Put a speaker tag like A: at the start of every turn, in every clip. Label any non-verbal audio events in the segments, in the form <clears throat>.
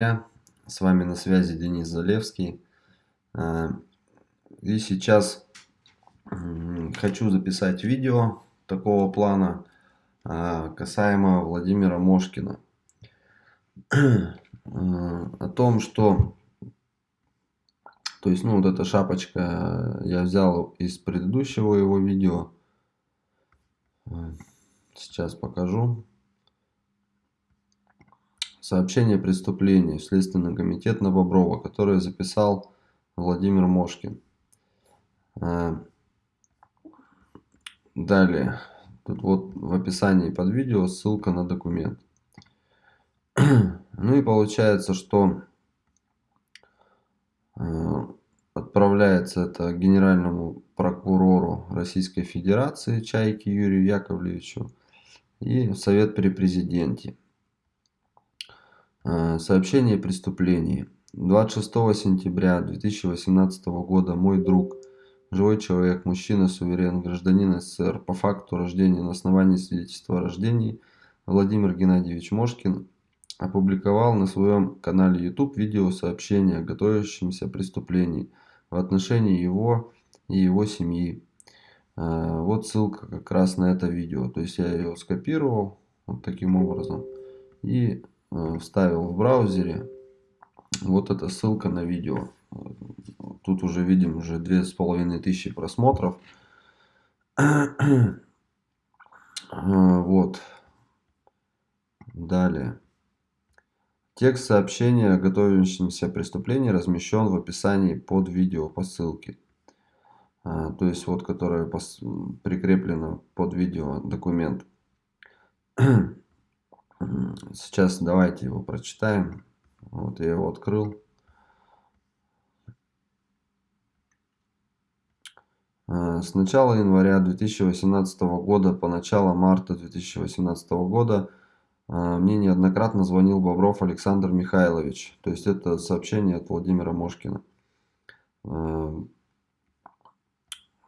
A: С вами на связи Денис Залевский. А, и сейчас хочу записать видео такого плана а, касаемо Владимира Мошкина. А, о том, что... То есть, ну, вот эта шапочка я взял из предыдущего его видео. Сейчас покажу. Сообщение о преступлении в Следственный комитет на Боброва, которое записал Владимир Мошкин. А, далее. Тут вот в описании под видео ссылка на документ. <clears throat> Ну и получается, что а, отправляется это генеральному прокурору Российской Федерации Чайке Юрию Яковлевичу и Совет при президенте. Э, сообщение о преступлении. 26 сентября 2018 года мой друг, живой человек, мужчина, суверен, гражданин СССР, по факту рождения на основании свидетельства о рождении, Владимир Геннадьевич Мошкин, опубликовал на своем канале YouTube видео сообщение о готовящемся преступлении в отношении его и его семьи. Э, вот ссылка как раз на это видео. То есть я ее скопировал вот таким образом и вставил в браузере. Вот эта ссылка на видео. Тут уже видим уже две с половиной тысячи просмотров. Вот. Далее. Текст сообщения о готовящемся преступлении размещен в описании под видео по ссылке. А, то есть вот, которая прикреплена под видео документ. Сейчас давайте его прочитаем. Вот я его открыл. Э, с начала января 2018 года по начало марта 2018 года э, мне неоднократно звонил Бобров Александр Михайлович. То есть это сообщение от Владимира Мошкина.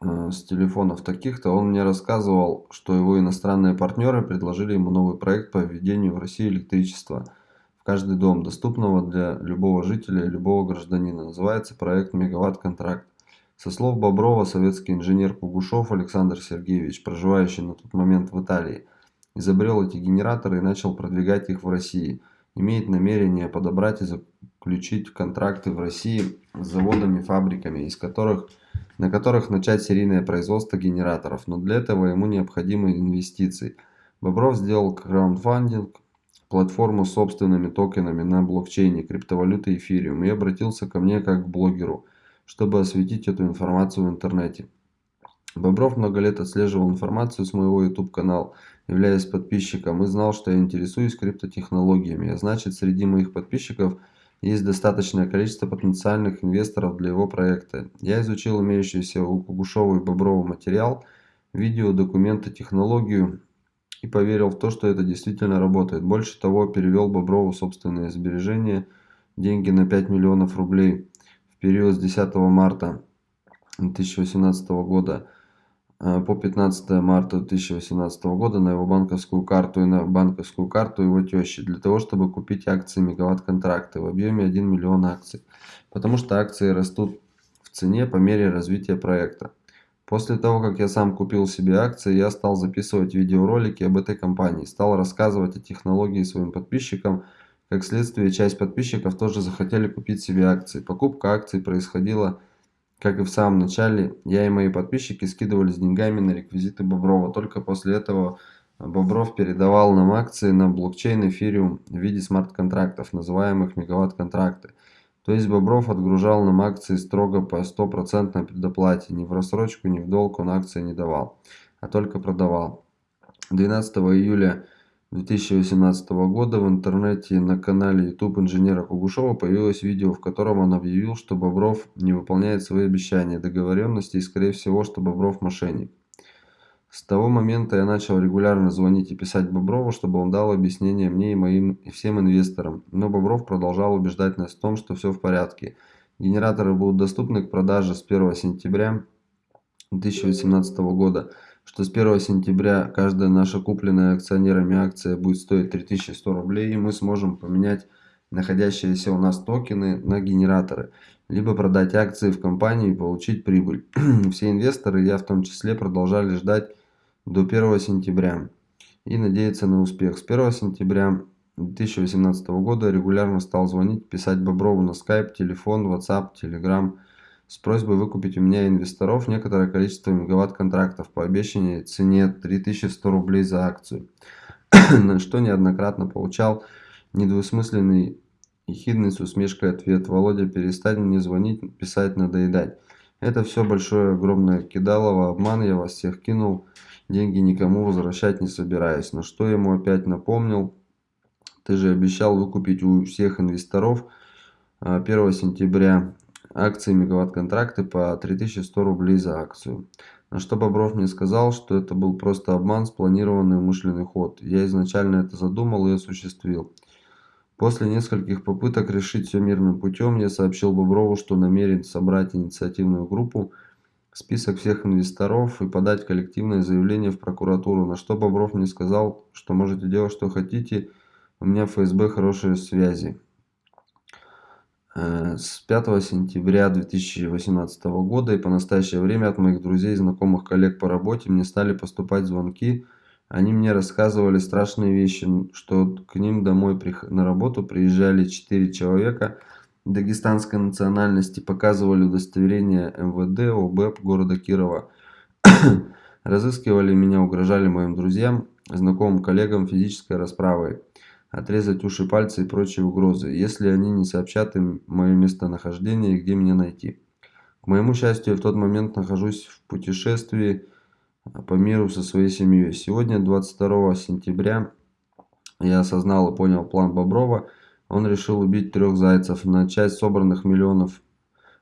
A: Э, с телефонов таких-то, он мне рассказывал, что его иностранные партнеры предложили ему новый проект по введению в России электричества в каждый дом, доступного для любого жителя и любого гражданина. Называется проект «Мегаватт-контракт». Со слов Боброва, советский инженер Кугушев Александр Сергеевич, проживающий на тот момент в Италии, изобрел эти генераторы и начал продвигать их в России. Имеет намерение подобрать и заключить контракты в России с заводами фабриками, из которых на которых начать серийное производство генераторов, но для этого ему необходимы инвестиции. Бобров сделал краундфандинг, платформу с собственными токенами на блокчейне криптовалюты эфириум и обратился ко мне как к блогеру, чтобы осветить эту информацию в интернете. Бобров много лет отслеживал информацию с моего YouTube канала, являясь подписчиком и знал, что я интересуюсь криптотехнологиями, а значит среди моих подписчиков – есть достаточное количество потенциальных инвесторов для его проекта. Я изучил имеющийся у Кугушева и Боброва материал, видео, документы, технологию и поверил в то, что это действительно работает. Больше того, перевел Боброву собственные сбережения, деньги на 5 миллионов рублей в период с 10 марта 2018 года по 15 марта 2018 года на его банковскую карту и на банковскую карту его тещи для того, чтобы купить акции мегаватт контракты в объеме 1 миллион акций, потому что акции растут в цене по мере развития проекта. После того, как я сам купил себе акции, я стал записывать видеоролики об этой компании, стал рассказывать о технологии своим подписчикам. Как следствие, часть подписчиков тоже захотели купить себе акции. Покупка акций происходила как и в самом начале, я и мои подписчики скидывались деньгами на реквизиты Боброва. Только после этого Бобров передавал нам акции на блокчейн эфириум в виде смарт-контрактов, называемых мегаватт-контракты. То есть Бобров отгружал нам акции строго по 100% предоплате. Ни в рассрочку, ни в долг он акции не давал, а только продавал. 12 июля 2018 года в интернете на канале YouTube инженера Кугушева появилось видео, в котором он объявил, что Бобров не выполняет свои обещания, договоренности и скорее всего, что Бобров мошенник. С того момента я начал регулярно звонить и писать Боброву, чтобы он дал объяснение мне и моим и всем инвесторам, но Бобров продолжал убеждать нас в том, что все в порядке. Генераторы будут доступны к продаже с 1 сентября 2018 года что с 1 сентября каждая наша купленная акционерами акция будет стоить 3100 рублей, и мы сможем поменять находящиеся у нас токены на генераторы, либо продать акции в компании и получить прибыль. <clears throat> Все инвесторы, я в том числе, продолжали ждать до 1 сентября и надеяться на успех. С 1 сентября 2018 года регулярно стал звонить, писать Боброву на Skype, телефон, WhatsApp, Telegram с просьбой выкупить у меня инвесторов некоторое количество мегаватт-контрактов по обещанной цене 3100 рублей за акцию, <clears throat> на что неоднократно получал недвусмысленный и хидный с усмешкой ответ. «Володя, перестань мне звонить, писать, надоедать». Это все большое, огромное кидалово, обман, я вас всех кинул, деньги никому возвращать не собираюсь. На что ему опять напомнил, ты же обещал выкупить у всех инвесторов 1 а, сентября акции мегаватт-контракты по 3100 рублей за акцию. На что Бобров мне сказал, что это был просто обман, спланированный умышленный ход. Я изначально это задумал и осуществил. После нескольких попыток решить все мирным путем, я сообщил Боброву, что намерен собрать инициативную группу, список всех инвесторов и подать коллективное заявление в прокуратуру, на что Бобров мне сказал, что можете делать что хотите, у меня в ФСБ хорошие связи. Э, с 5 сентября 2018 года и по настоящее время от моих друзей, знакомых, коллег по работе мне стали поступать звонки. Они мне рассказывали страшные вещи, что к ним домой на работу приезжали 4 человека дагестанской национальности, показывали удостоверение МВД, ОБЭП города Кирова. <coughs> Разыскивали меня, угрожали моим друзьям, знакомым коллегам физической расправой отрезать уши, пальцы и прочие угрозы, если они не сообщат им мое местонахождение и где меня найти. К моему счастью, я в тот момент нахожусь в путешествии по миру со своей семьей. Сегодня, 22 сентября, я осознал и понял план Боброва. Он решил убить трех зайцев. На часть собранных миллионов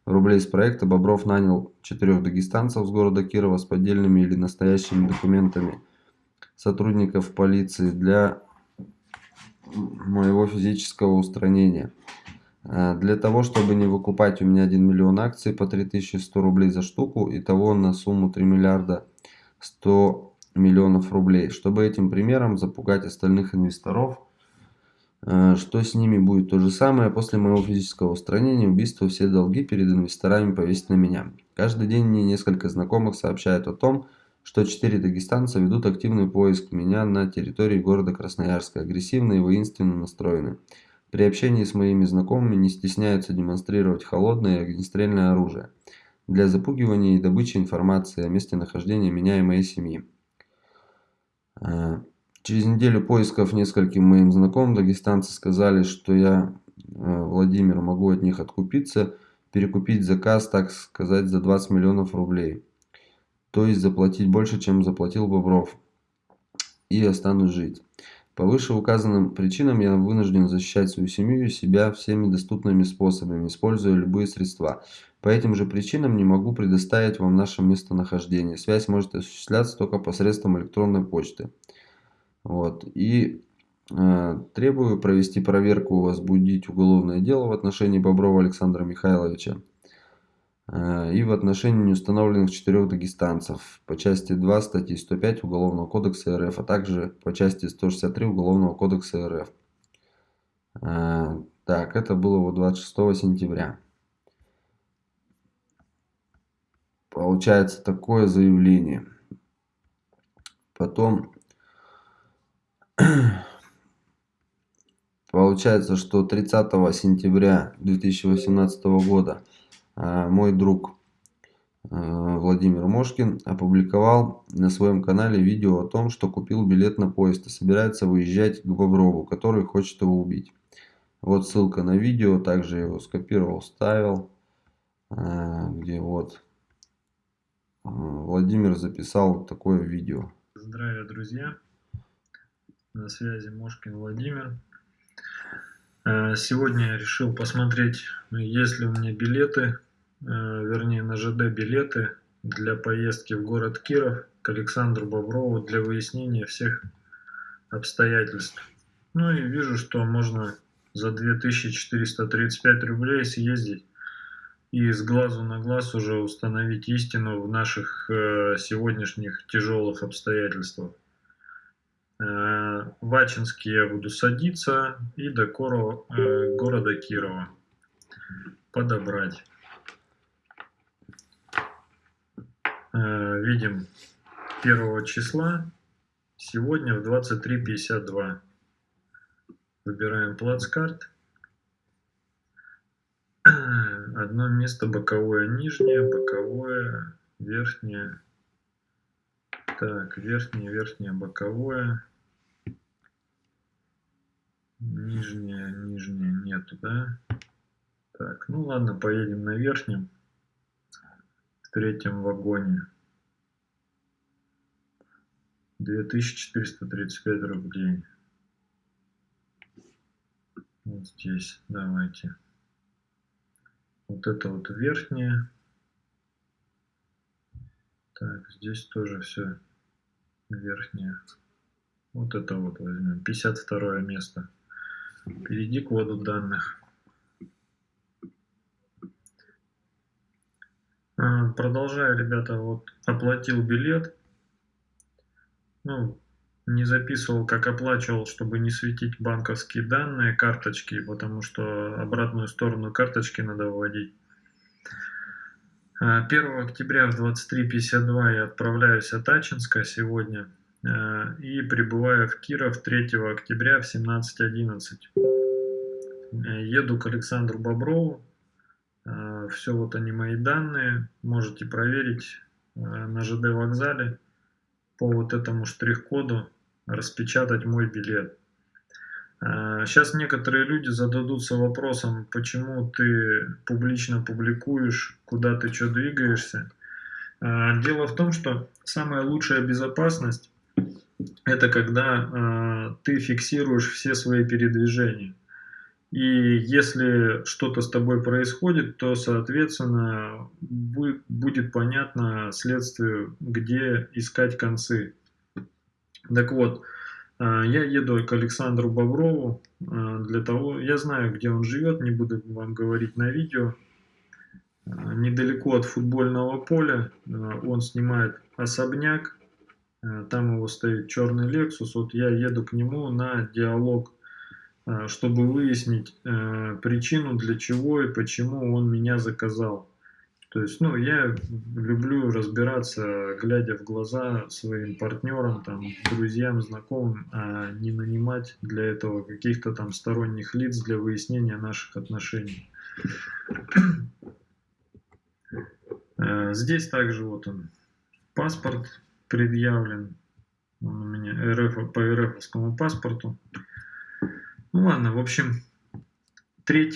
A: рублей с проекта Бобров нанял четырех дагестанцев с города Кирова с поддельными или настоящими документами сотрудников полиции для моего физического устранения. А, для того, чтобы не выкупать у меня 1 миллион акций по 3100 рублей за штуку, и того на сумму 3 миллиарда 100 миллионов рублей. Чтобы этим примером запугать остальных инвесторов, а, что с ними будет то же самое, после моего физического устранения, убийства, все долги перед инвесторами повесить на меня. Каждый день мне несколько знакомых сообщают о том, что четыре дагестанца ведут активный поиск меня на территории города Красноярска, агрессивно и воинственно настроены. При общении с моими знакомыми не стесняются демонстрировать холодное и огнестрельное оружие для запугивания и добычи информации о месте нахождения меня и моей семьи. А, через неделю поисков нескольким моим знакомым дагестанцы сказали, что я, а, Владимир, могу от них откупиться, перекупить заказ, так сказать, за 20 миллионов рублей то есть заплатить больше, чем заплатил Бобров, и останусь жить. По вышеуказанным причинам я вынужден защищать свою семью и себя всеми доступными способами, используя любые средства. По этим же причинам не могу предоставить вам наше местонахождение. Связь может осуществляться только посредством электронной почты. Вот. И э, требую провести проверку, возбудить уголовное дело в отношении Боброва Александра Михайловича и в отношении неустановленных четырех дагестанцев по части 2 статьи 105 Уголовного кодекса РФ, а также по части 163 Уголовного кодекса РФ. Э, так, это было вот 26 сентября. Получается такое заявление. Потом <clears throat> получается, что 30 сентября 2018 года мой друг а, Владимир Мошкин опубликовал на своем канале видео о том, что купил билет на поезд и собирается выезжать к Боброву, который хочет его убить. Вот ссылка на видео, также его скопировал, ставил, а, где вот Владимир записал такое видео.
B: Здравия, друзья! На связи Мошкин Владимир. Сегодня я решил посмотреть, есть ли у меня билеты Э, вернее на ЖД билеты для поездки в город Киров к Александру Боброву для выяснения всех обстоятельств. Ну и вижу, что можно за 2435 рублей съездить и с глазу на глаз уже установить истину в наших э, сегодняшних тяжелых обстоятельствах. Э, в Ачинске я буду садиться и до Коро, э, города Кирова подобрать. Э, видим 1 числа, сегодня в 23.52. Выбираем плацкарт. <clears throat> Одно место боковое нижнее, боковое верхнее. Так, верхнее, верхнее, боковое. Нижнее, нижнее нету, да? Так, ну ладно, поедем на верхнем, в третьем вагоне. 2435 рублей. Вот здесь, давайте. Вот это вот верхнее. Так, здесь тоже все верхнее. Вот это вот возьмем. 52 место. Перейди к вводу данных. А, продолжаю, ребята, вот оплатил билет. Ну, не записывал, как оплачивал, чтобы не светить банковские данные, карточки, потому что обратную сторону карточки надо вводить. 1 а, октября в 23.52 я отправляюсь от Ачинска сегодня. Э, и прибываю в Киров 3 октября в 17.11. Э, еду к Александру Боброву. Э, Все вот они мои данные. Можете проверить на ЖД вокзале по вот этому штрих-коду распечатать мой билет. Сейчас некоторые люди зададутся вопросом, почему ты публично публикуешь, куда ты что двигаешься. Дело в том, что самая лучшая безопасность это когда э, ты фиксируешь все свои передвижения. И если что-то с тобой происходит, то, соответственно, будет, понятно следствию, где искать концы. Так вот, э, я еду к Александру Боброву э, для того, я знаю, где он живет, не буду вам говорить на видео. Э, недалеко от футбольного поля он снимает особняк, там его стоит черный Lexus, вот я еду к нему на диалог, чтобы выяснить э, причину, для чего и почему он меня заказал. То есть, ну, я люблю разбираться, глядя в глаза своим партнерам, там, друзьям, знакомым, а не нанимать для этого каких-то там сторонних лиц для выяснения наших отношений. <clears throat> Здесь также вот он, паспорт предъявлен он у меня РФ, по РФовскому паспорту. Ну ладно, в общем, 3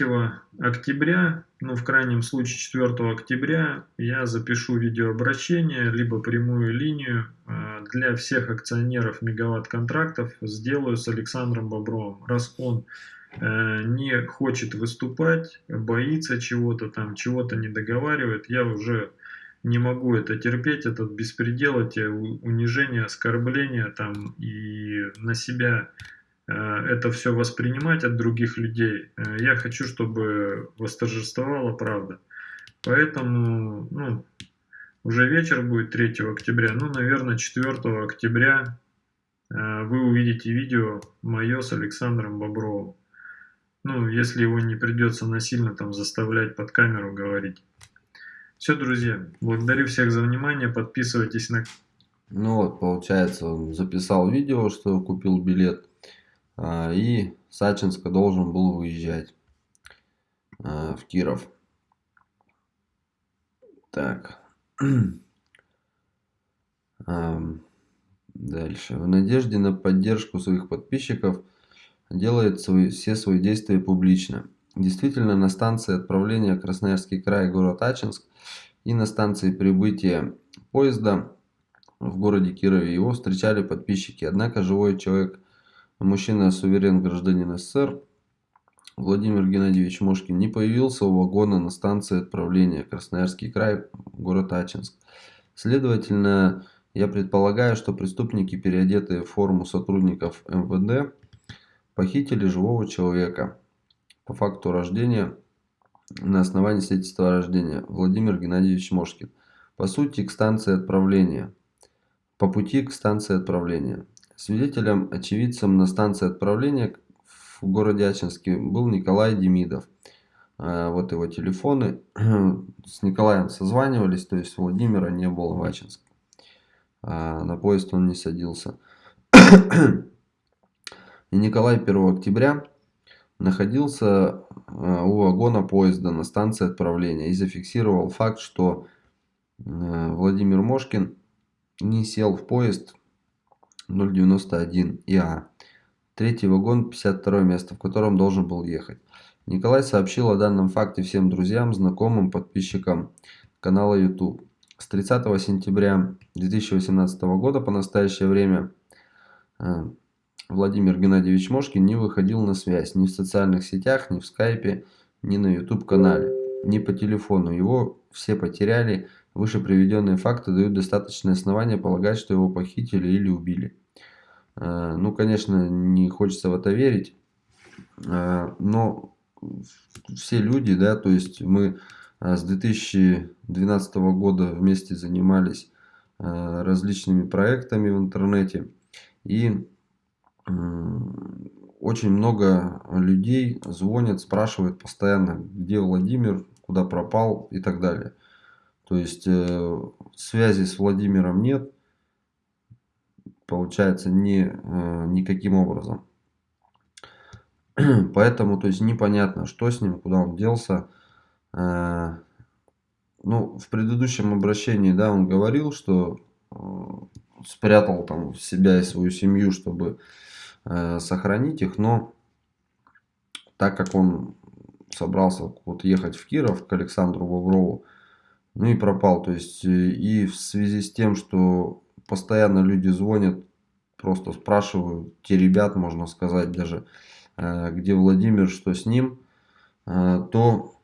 B: октября, ну в крайнем случае 4 октября я запишу видеообращение, либо прямую линию э, для всех акционеров мегаватт-контрактов сделаю с Александром Бобровым. Раз он э, не хочет выступать, боится чего-то там, чего-то не договаривает, я уже не могу это терпеть, этот беспредел, эти унижения, оскорбления там и на себя это все воспринимать от других людей. Э, я хочу, чтобы восторжествовала правда. Поэтому, ну, уже вечер будет 3 октября, ну, наверное, 4 октября э, вы увидите видео мое с Александром Бобровым. Ну, если его не придется насильно там заставлять под камеру говорить. Все, друзья, благодарю всех за внимание, подписывайтесь на...
A: Ну вот, получается, он записал видео, что купил билет, и Сачинска должен был выезжать а, в Киров. Так. <clears throat> Дальше. В надежде на поддержку своих подписчиков делает свои, все свои действия публично. Действительно, на станции отправления Красноярский край, город Ачинск и на станции прибытия поезда в городе Кирове его встречали подписчики. Однако живой человек, мужчина суверен гражданин СССР, Владимир Геннадьевич Мошкин не появился у вагона на станции отправления Красноярский край, город Ачинск. Следовательно, я предполагаю, что преступники, переодетые в форму сотрудников МВД, похитили живого человека по факту рождения на основании свидетельства о рождении Владимир Геннадьевич Мошкин. По сути, к станции отправления. По пути к станции отправления. Свидетелем, очевидцем на станции отправления в городе Ачинске был Николай Демидов. А, вот его телефоны. <clears throat> С Николаем созванивались, то есть Владимира не было в Ачинске. А, на поезд он не садился. <clears throat> И Николай 1 октября находился а, у вагона поезда на станции отправления и зафиксировал факт, что Владимир Мошкин не сел в поезд 091 ИА. Третий вагон, 52 место, в котором должен был ехать. Николай сообщил о данном факте всем друзьям, знакомым, подписчикам канала YouTube. С 30 сентября 2018 года по настоящее время э, Владимир Геннадьевич Мошкин не выходил на связь ни в социальных сетях, ни в скайпе, ни на YouTube канале, ни по телефону. Его все потеряли. Выше приведенные факты дают достаточное основание полагать, что его похитили или убили. Э, ну, конечно, не хочется в это верить, э, но все люди, да, то есть мы а, с 2012 года вместе занимались различными проектами в интернете. И очень много людей звонят, спрашивают постоянно, где Владимир, куда пропал и так далее. То есть э, связи с Владимиром нет, получается, ни, э, никаким образом. <clears throat> Поэтому, то есть, непонятно, что с ним, куда он делся. Э, ну, в предыдущем обращении, да, он говорил, что спрятал там себя и свою семью, чтобы сохранить их, но так как он собрался вот ехать в Киров к Александру Боброву, ну и пропал. То есть, и в связи с тем, что постоянно люди звонят, просто спрашивают, те ребят, можно сказать, даже, Э, где Владимир, что с ним, э, то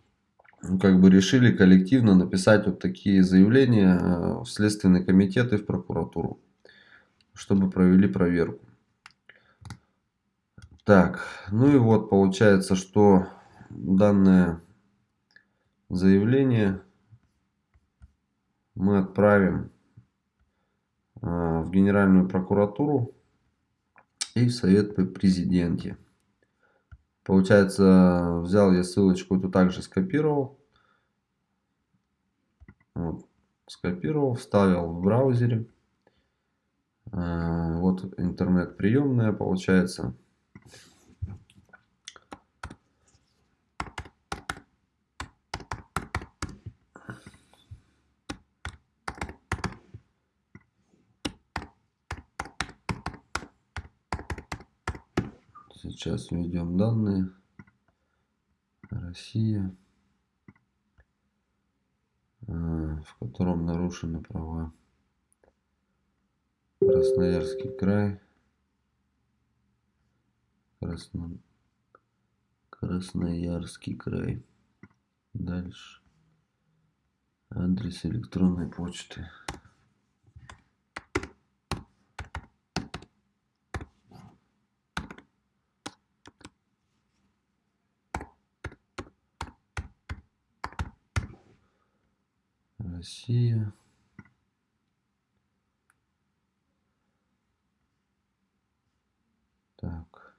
A: ну, как бы решили коллективно написать вот такие заявления э, в Следственный комитет и в прокуратуру, чтобы провели проверку. Так, ну и вот получается, что данное заявление мы отправим в Генеральную прокуратуру и в Совет при президенте. Получается, взял я ссылочку, эту также скопировал. Вот, скопировал, вставил в браузере. А, вот интернет приемная получается. Сейчас введем данные. Россия, а, в котором нарушены права. Красноярский край. Красно... Красноярский край. Дальше. Адрес электронной почты. Россия. Так.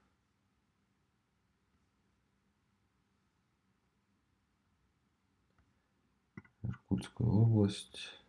A: Иркутская область.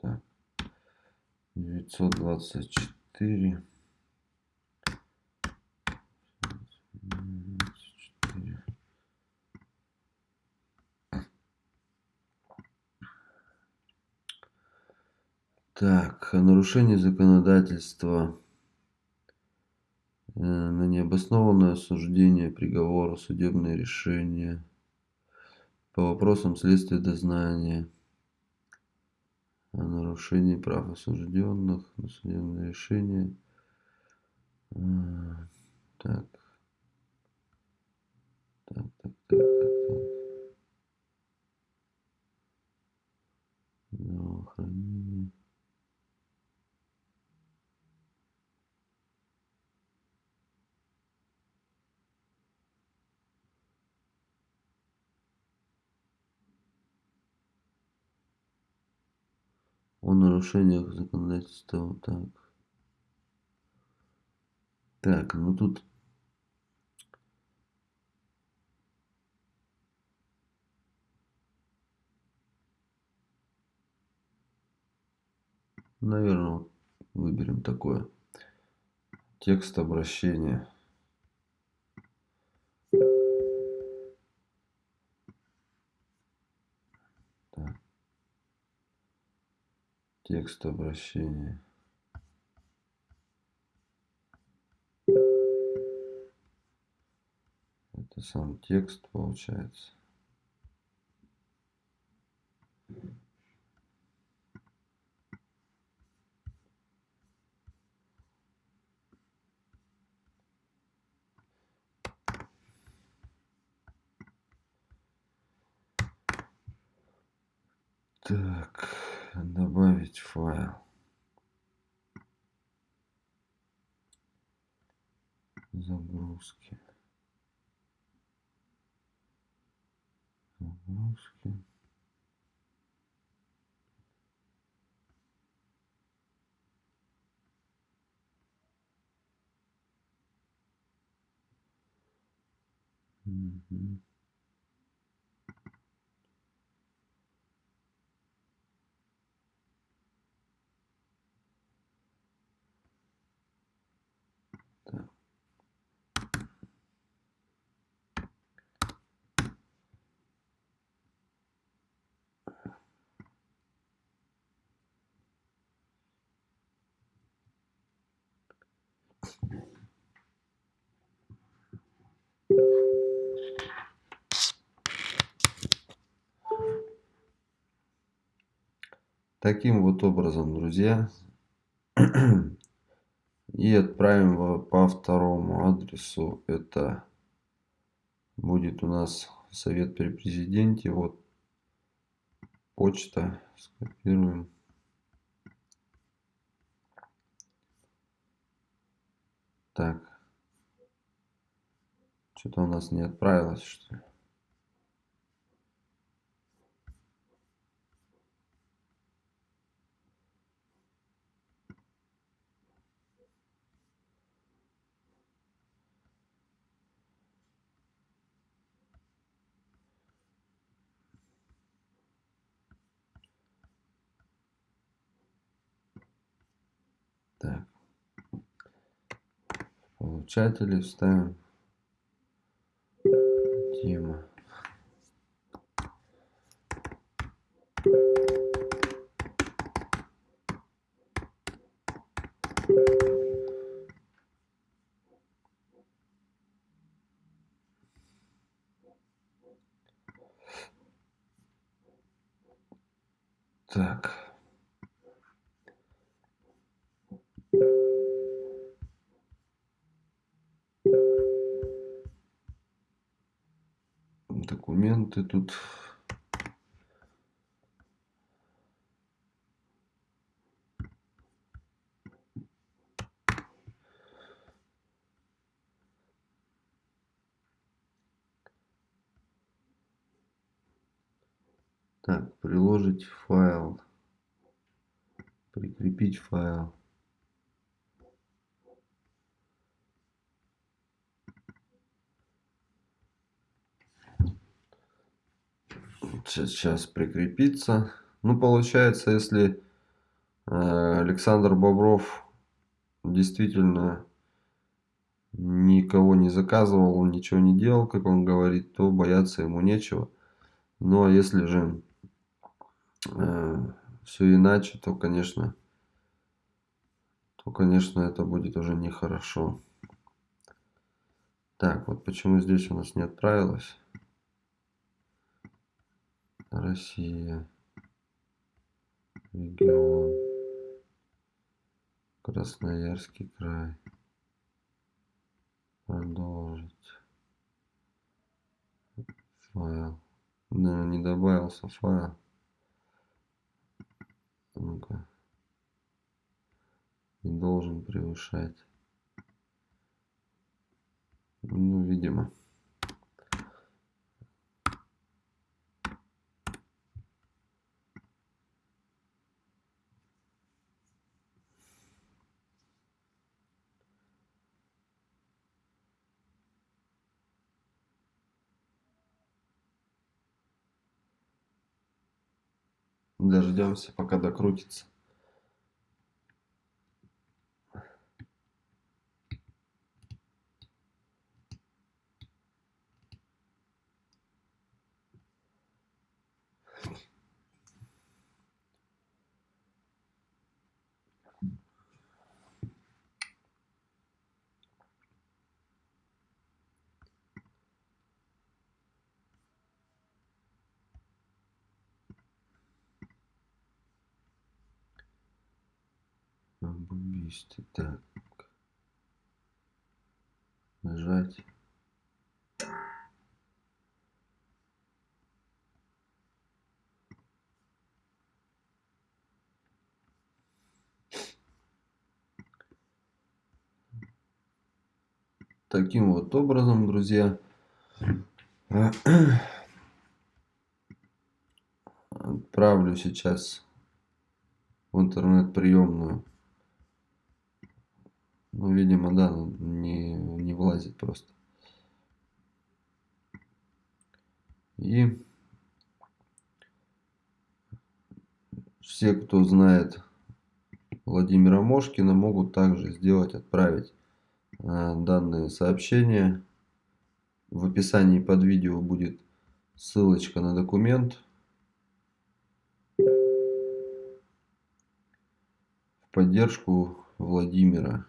A: Так. 924. Так, нарушение законодательства э, на необоснованное осуждение приговора, судебное решение. по вопросам следствия дознания о нарушении прав осужденных на судебное решение. А, так. Так, так, так, так, так. Здравоохранение. Нарушениях законодательства. Так. Так, ну тут Наверное, выберем такое. Текст обращения. Текст обращения. Это сам текст получается. Так, добавить файл. Загрузки. Загрузки. Угу. Таким вот образом, друзья. <clears throat> И отправим по второму адресу. Это будет у нас совет при президенте. Вот почта. Скопируем. Так. Что-то у нас не отправилось, что ли? Так. Получатели вставим тема. Документы тут? Так приложить файл. Прикрепить файл сейчас прикрепиться. Ну, получается, если э, Александр Бобров действительно никого не заказывал, он ничего не делал, как он говорит, то бояться ему нечего. Ну, а если же э, все иначе, то, конечно, то, конечно, это будет уже нехорошо. Так, вот почему здесь у нас не отправилось. Россия. Регион. Красноярский край. Продолжить. Файл. Да, не добавился файл. Ну-ка. Не должен превышать. Ну, видимо. Дождемся, пока докрутится. Об убийстве. Так. Нажать. Таким вот образом, друзья, отправлю сейчас в интернет-приемную ну, видимо, да, не, не влазит просто. И все, кто знает Владимира Мошкина, могут также сделать, отправить э, данные сообщения. В описании под видео будет ссылочка на документ. В поддержку Владимира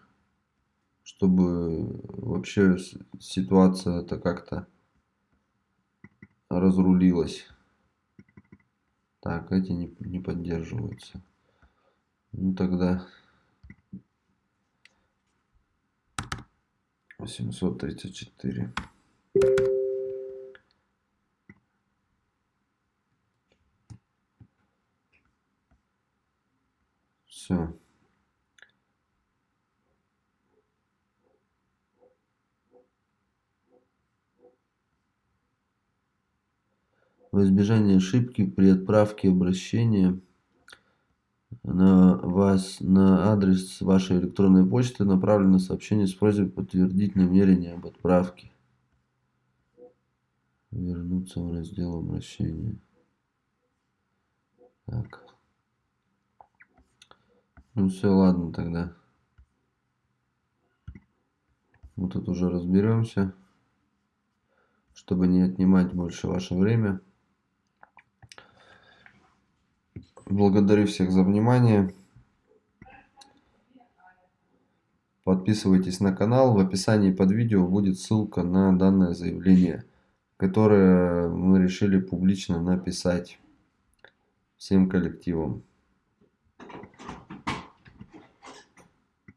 A: чтобы вообще ситуация это как-то разрулилась. Так, эти не, не поддерживаются. Ну тогда 834. Все. Во избежание ошибки при отправке обращения на вас на адрес вашей электронной почты направлено сообщение с просьбой подтвердить намерение об отправке. Вернуться в раздел обращения. Так. Ну все, ладно тогда. Мы тут уже разберемся, чтобы не отнимать больше ваше время. Благодарю всех за внимание. Подписывайтесь на канал. В описании под видео будет ссылка на данное заявление, которое мы решили публично написать всем коллективам.